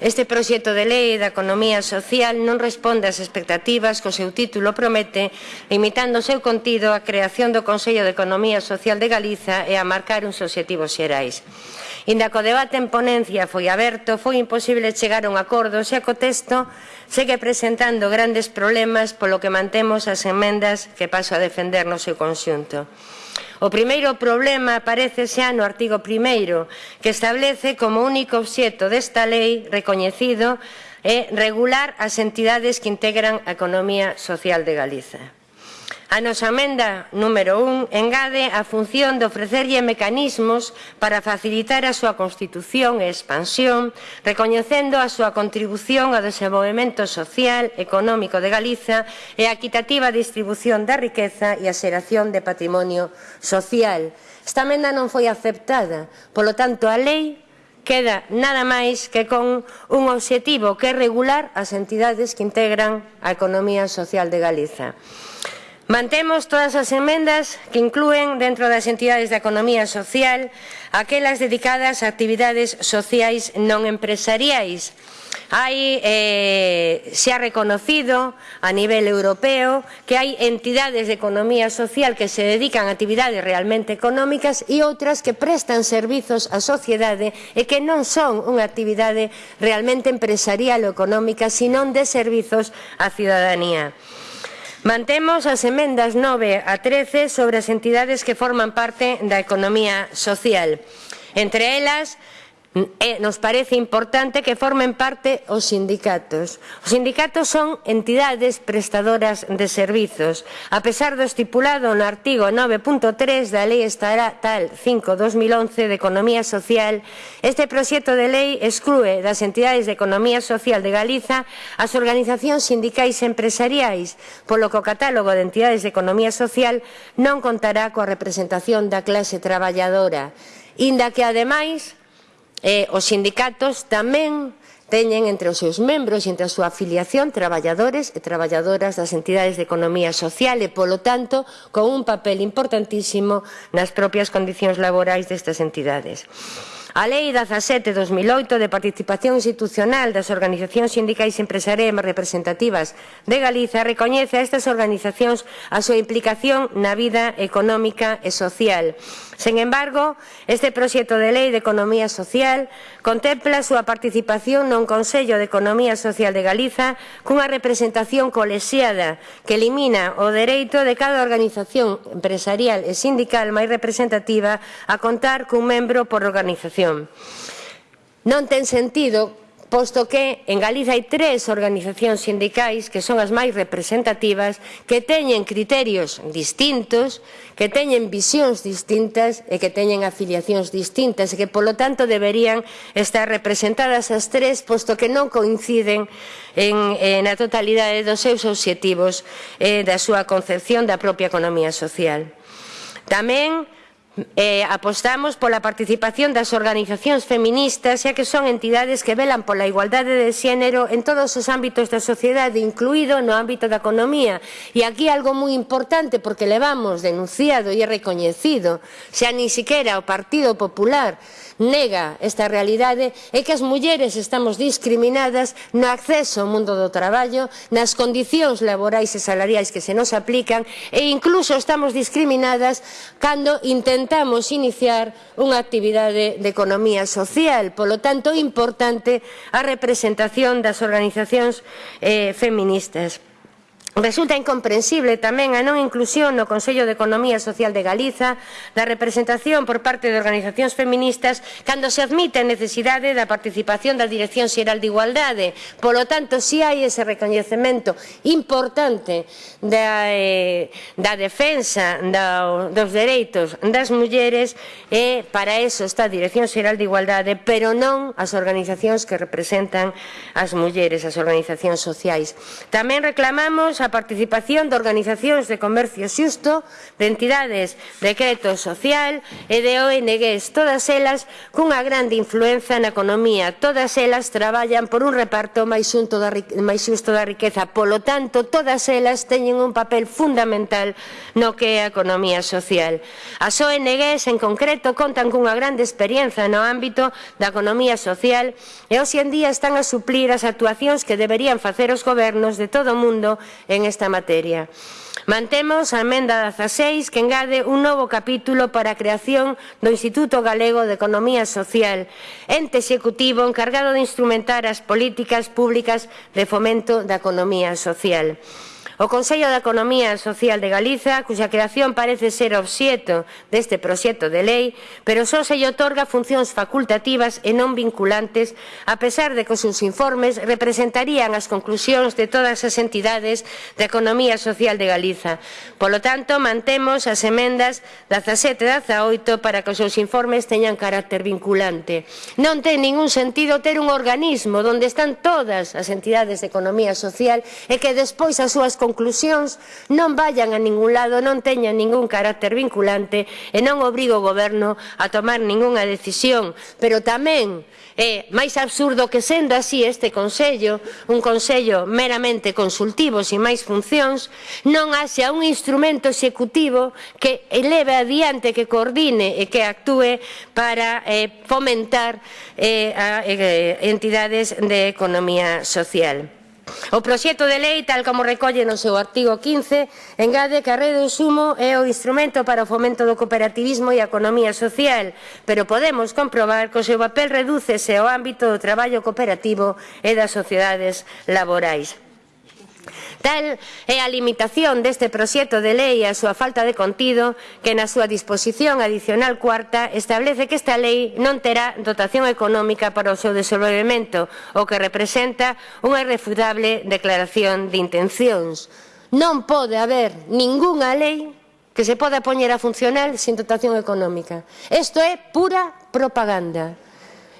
Este proxecto de lei da economía social non responde ás expectativas que o seu título promete, limitando o seu contido á creación do Consello de Economía Social de Galiza e a marcar uns obxectivos xerais. Inda que o debate en ponencia foi aberto, foi imposible chegar a un acordo, xa que o texto segue presentando grandes problemas, polo que mantemos as emendas que paso a defender no seu conxunto. O primeiro problema aparece xa no artigo 1 que establece como único obxeto desta lei recoñecido é regular as entidades que integran a economía social de Galiza. A nosa amenda número 1 engade a función de ofrecerlle mecanismos para facilitar a súa constitución e expansión, recoñecendo a súa contribución ao desenvolvemento social, económico de Galiza e a equitativa distribución da riqueza e a xeración de patrimonio social. Esta amenda non foi aceptada, polo tanto a lei queda nada máis que con un obxectivo que é regular as entidades que integran a economía social de Galiza. Mantemos todas as emendas que incluen dentro das entidades da economía social aquelas dedicadas a actividades sociais non empresariais. Hai, eh, se ha reconocido a nivel europeo que hai entidades de economía social que se dedican a actividades realmente económicas e outras que prestan servizos á sociedade e que non son unha actividade realmente empresarial ou económica, sino de servizos á ciudadanía. Mantemos as emendas 9 a 13 sobre as entidades que forman parte da economía social. Entre elas, E nos parece importante que formen parte os sindicatos. Os sindicatos son entidades prestadoras de servizos. A pesar do estipulado no artigo 9.3 da Lei Estatal 5-2011 de Economía Social, este proxecto de lei exclúe das entidades de Economía Social de Galiza as organizacións sindicais empresariais, polo que o catálogo de entidades de Economía Social non contará coa representación da clase traballadora, inda que, ademais, Eh, os sindicatos tamén teñen entre os seus membros e entre a súa afiliación traballadores e traballadoras das entidades de economía social e, polo tanto, con un papel importantísimo nas propias condicións laborais destas entidades. A Lei 17-2008 de Participación Institucional das Organizacións Sindicais Empresariais Representativas de Galiza recoñece a estas organizacións a súa implicación na vida económica e social. Sen embargo, este proxecto de Lei de Economía Social contempla a súa participación non Consello de Economía Social de Galiza cunha representación colexiada que elimina o dereito de cada organización empresarial e sindical máis representativa a contar cun membro por organización organización. Non ten sentido posto que en Galiza hai tres organizacións sindicais que son as máis representativas, que teñen criterios distintos, que teñen visións distintas e que teñen afiliacións distintas e que, polo tanto, deberían estar representadas as tres, posto que non coinciden en, eh, en a totalidade dos seus obxectivos e da súa concepción da propia economía social. Tamén Eh, apostamos pola participación das organizacións feministas, xa que son entidades que velan pola igualdade de xénero en todos os ámbitos da sociedade, incluído no ámbito da economía. E aquí algo moi importante, porque levamos denunciado e recoñecido, xa ni siquiera o Partido Popular nega esta realidade, é que as mulleres estamos discriminadas no acceso ao mundo do traballo, nas condicións laborais e salariais que se nos aplican, e incluso estamos discriminadas cando intentamos intentamos iniciar unha actividade de economía social, polo tanto importante a representación das organizacións eh, feministas. Resulta incomprensible tamén a non inclusión no Consello de Economía Social de Galiza da representación por parte de organizacións feministas cando se admite a necesidade da participación da Dirección Xeral de Igualdade. Polo tanto, si hai ese recoñecemento importante da, eh, da defensa da, dos dereitos das mulleres, eh, para eso está a Dirección Xeral de Igualdade, pero non as organizacións que representan as mulleres, as organizacións sociais. Tamén reclamamos a participación de organizacións de comercio xusto, de entidades de crédito social e de ONGs, todas elas cunha grande influenza na economía. Todas elas traballan por un reparto máis da, máis xusto da riqueza. Polo tanto, todas elas teñen un papel fundamental no que é a economía social. As ONGs, en concreto, contan cunha grande experiencia no ámbito da economía social e hoxe en día están a suplir as actuacións que deberían facer os gobernos de todo o mundo en esta materia. Mantemos a emenda 16 que engade un novo capítulo para a creación do Instituto Galego de Economía Social, ente executivo encargado de instrumentar as políticas públicas de fomento da economía social. O Consello da Economía Social de Galiza, cuxa creación parece ser obxeto deste proxecto de lei, pero só se lle otorga funcións facultativas e non vinculantes, a pesar de que os seus informes representarían as conclusións de todas as entidades de economía social de Galiza. Polo tanto, mantemos as emendas 17 e 18 para que os seus informes teñan carácter vinculante. Non ten ningún sentido ter un organismo onde están todas as entidades de economía social e que despois as súas conclusións non vayan a ningún lado, non teñan ningún carácter vinculante e non obriga o goberno a tomar ningunha decisión, pero tamén é máis absurdo que sendo así este Consello, un Consello meramente consultivo sin máis funcións, non haxa un instrumento executivo que eleve adiante, que coordine e que actúe para eh, fomentar eh, a, eh, entidades de economía social. O proxecto de lei, tal como recolle no seu artigo 15, engade que a rede de sumo é o instrumento para o fomento do cooperativismo e a economía social, pero podemos comprobar que o seu papel redúcese ao ámbito do traballo cooperativo e das sociedades laborais. Tal é a limitación deste proxecto de lei e a súa falta de contido que na súa disposición adicional cuarta establece que esta lei non terá dotación económica para o seu desenvolvemento, o que representa unha irrefutable declaración de intencións. Non pode haber ningunha lei que se poda poñer a funcionar sin dotación económica. Isto é pura propaganda.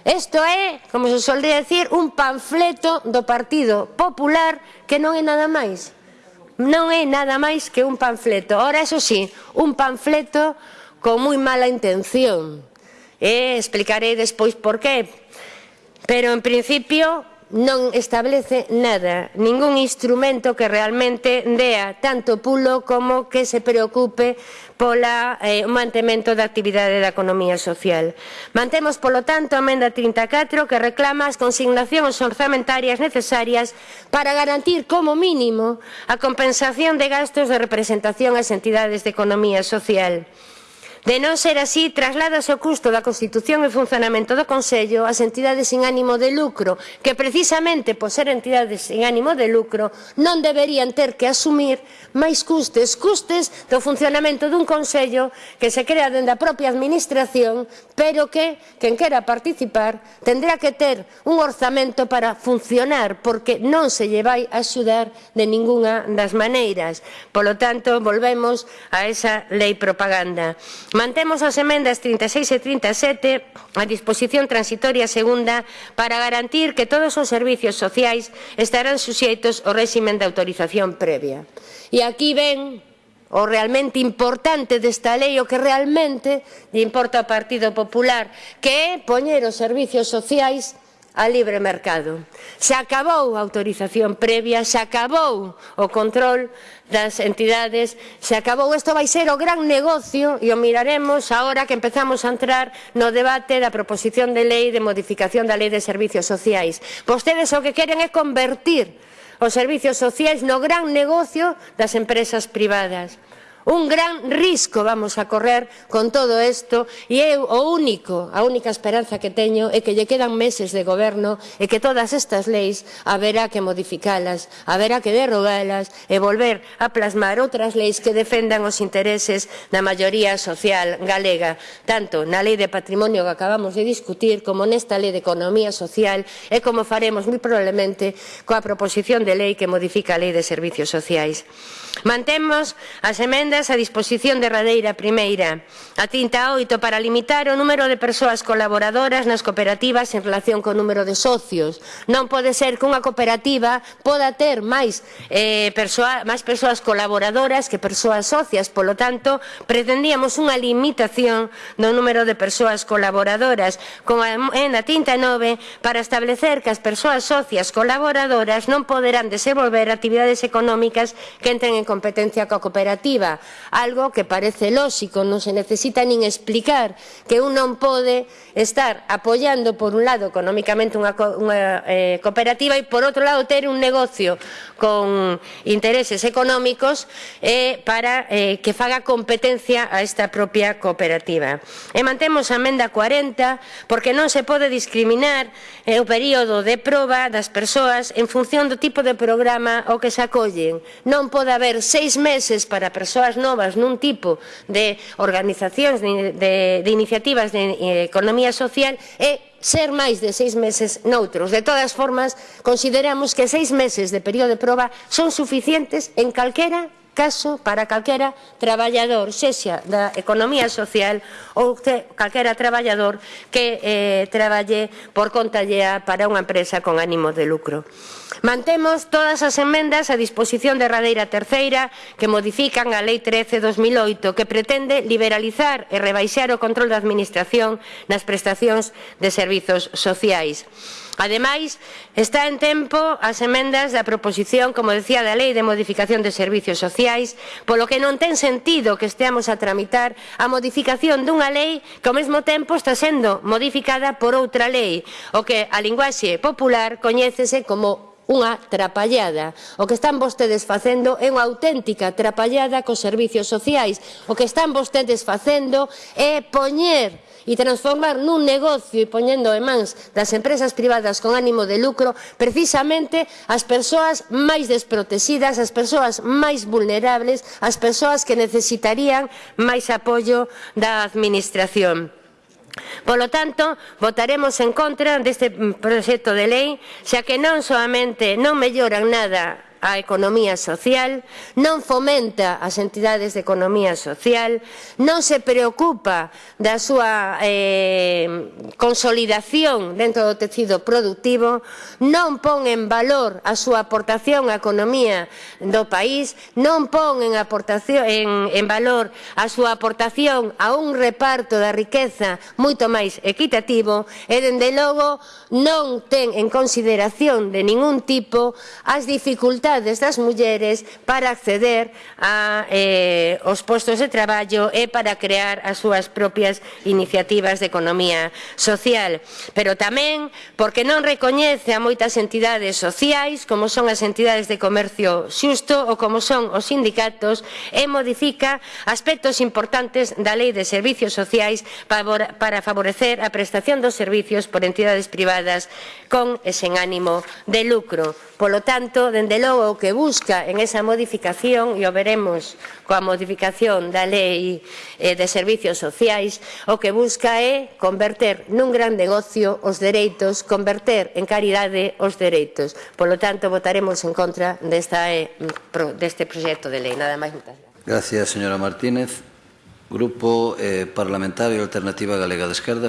Isto é, como se solde decir, un panfleto do Partido Popular que non é nada máis. Non é nada máis que un panfleto. Ora, eso sí, un panfleto con moi mala intención. E explicarei despois por qué. Pero, en principio, non establece nada, ningún instrumento que realmente dea tanto pulo como que se preocupe pola eh, o mantemento da actividade da economía social. Mantemos, polo tanto, a emenda 34 que reclama as consignacións orzamentarias necesarias para garantir como mínimo a compensación de gastos de representación ás entidades de economía social. De non ser así, trasládase o custo da constitución e funcionamento do Consello ás entidades sin ánimo de lucro, que precisamente por ser entidades sin ánimo de lucro non deberían ter que asumir máis custes, custes do funcionamento dun Consello que se crea dende a propia administración, pero que, quen quera participar, tendrá que ter un orzamento para funcionar, porque non se lle vai axudar de ningunha das maneiras. Polo tanto, volvemos a esa lei propaganda. Mantemos as emendas 36 e 37 a disposición transitoria segunda para garantir que todos os servicios sociais estarán suxeitos ao réximen de autorización previa. E aquí ven o realmente importante desta lei, o que realmente lle importa ao Partido Popular, que é poñer os servicios sociais a libre mercado. Se acabou a autorización previa, se acabou o control das entidades, se acabou. Isto vai ser o gran negocio e o miraremos agora que empezamos a entrar no debate da proposición de lei de modificación da lei de servicios sociais. Vostedes o que queren é convertir os servicios sociais no gran negocio das empresas privadas. Un gran risco vamos a correr con todo isto e eu o único, a única esperanza que teño é que lle quedan meses de goberno e que todas estas leis haberá que modificalas, haberá que derrogalas e volver a plasmar outras leis que defendan os intereses da maioría social galega, tanto na lei de patrimonio que acabamos de discutir como nesta lei de economía social e como faremos moi probablemente coa proposición de lei que modifica a lei de servicios sociais. Mantemos as emendas emendas a disposición derradeira primeira, a 38 para limitar o número de persoas colaboradoras nas cooperativas en relación co número de socios. Non pode ser que unha cooperativa poda ter máis, eh, persoa, máis persoas colaboradoras que persoas socias, polo tanto, pretendíamos unha limitación do número de persoas colaboradoras, con a emenda 39 para establecer que as persoas socias colaboradoras non poderán desenvolver actividades económicas que entren en competencia coa cooperativa, algo que parece lóxico, non se necesita nin explicar que un non pode estar apoiando por un lado económicamente unha, unha eh, cooperativa e por outro lado ter un negocio con intereses económicos eh, para eh, que faga competencia a esta propia cooperativa. E mantemos a amenda 40 porque non se pode discriminar eh, o período de proba das persoas en función do tipo de programa ao que se acollen. Non pode haber seis meses para persoas novas nun tipo de organizacións, de, de, de iniciativas de eh, economía social é ser máis de seis meses noutros. De todas formas, consideramos que seis meses de período de proba son suficientes en calquera caso para calquera traballador, sexa da economía social ou te, calquera traballador que eh, traballe por conta llea para unha empresa con ánimo de lucro. Mantemos todas as enmendas a disposición de Radeira Terceira que modifican a Lei 13-2008 que pretende liberalizar e rebaixar o control da Administración nas prestacións de servizos sociais. Ademais, está en tempo as emendas da proposición, como decía, da Lei de Modificación de Servicios Sociais, polo que non ten sentido que esteamos a tramitar a modificación dunha lei que ao mesmo tempo está sendo modificada por outra lei, o que a linguaxe popular coñécese como unha trapallada. O que están vostedes facendo é unha auténtica trapallada cos servicios sociais. O que están vostedes facendo é poñer e transformar nun negocio e poñendo en mans das empresas privadas con ánimo de lucro precisamente as persoas máis desprotexidas, as persoas máis vulnerables, as persoas que necesitarían máis apoio da administración. Polo tanto, votaremos en contra deste proxecto de lei, xa que non soamente non melloran nada a economía social, non fomenta as entidades de economía social, non se preocupa da súa eh, consolidación dentro do tecido productivo, non pon en valor a súa aportación á economía do país, non pon en, aportación, en, en valor a súa aportación a un reparto da riqueza moito máis equitativo e, dende logo, non ten en consideración de ningún tipo as dificultades dificultades das mulleres para acceder a eh, os postos de traballo e para crear as súas propias iniciativas de economía social. Pero tamén porque non recoñece a moitas entidades sociais, como son as entidades de comercio xusto ou como son os sindicatos, e modifica aspectos importantes da Lei de Servicios Sociais para favorecer a prestación dos servicios por entidades privadas con e sen ánimo de lucro. Polo tanto, dende logo, o que busca en esa modificación, e o veremos coa modificación da Lei eh, de Servicios Sociais, o que busca é converter nun gran negocio os dereitos, converter en caridade os dereitos. Polo tanto, votaremos en contra desta, eh, deste proxecto de lei. Nada máis, moitas gracias. Gracias, señora Martínez. Grupo eh, Parlamentario Alternativa Galega de Esquerda,